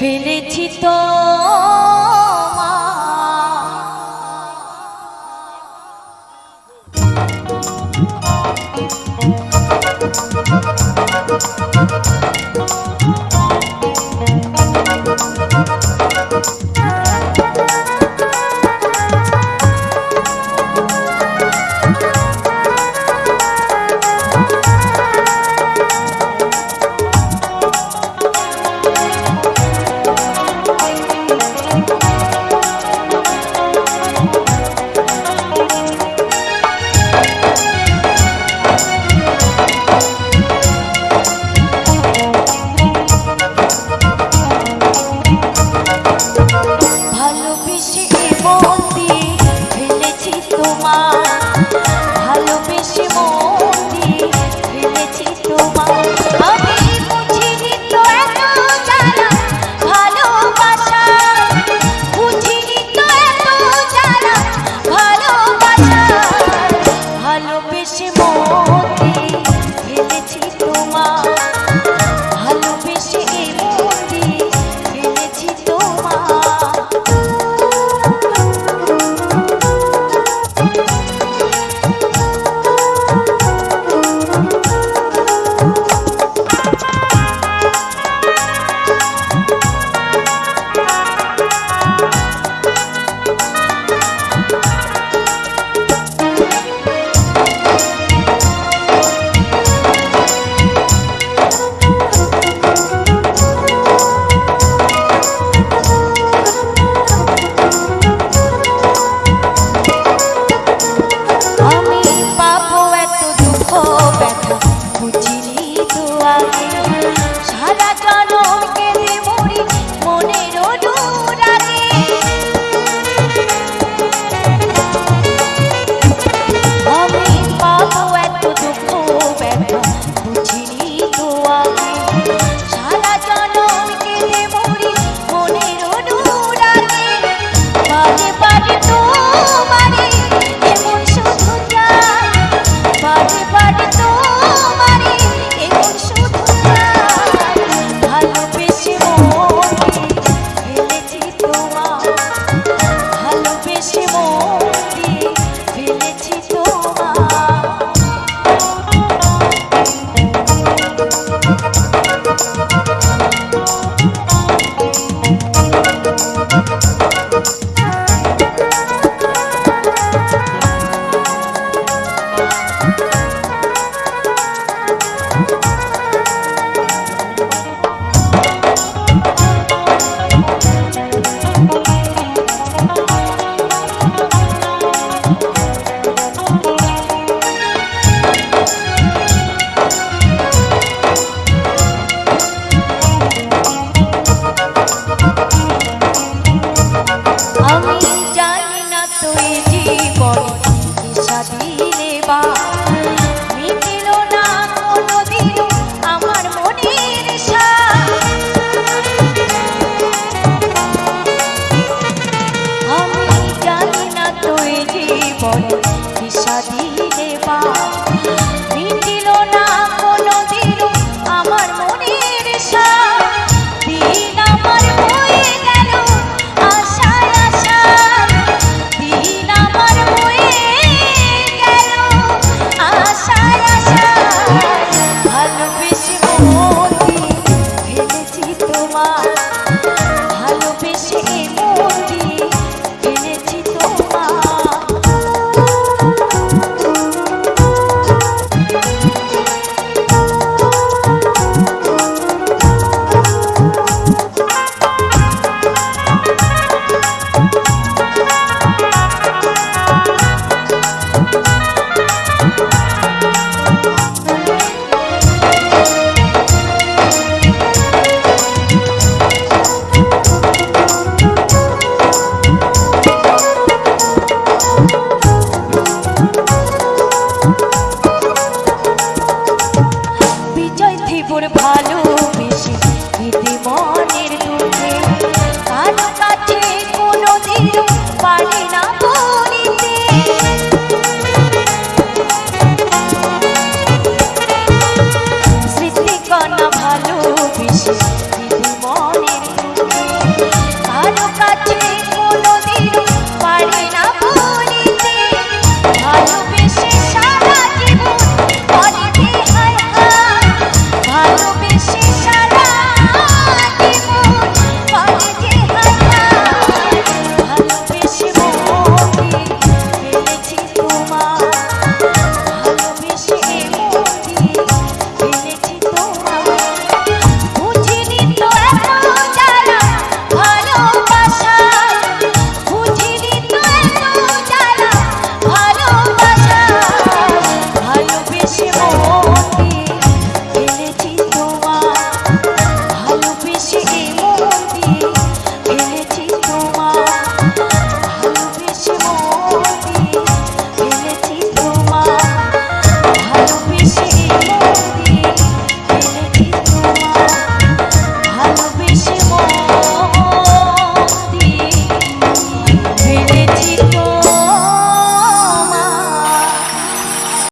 ফেলেছি তো ভালোবেসে মতি হেরেছি মোর ভালোবেসে ইতিমধ্যে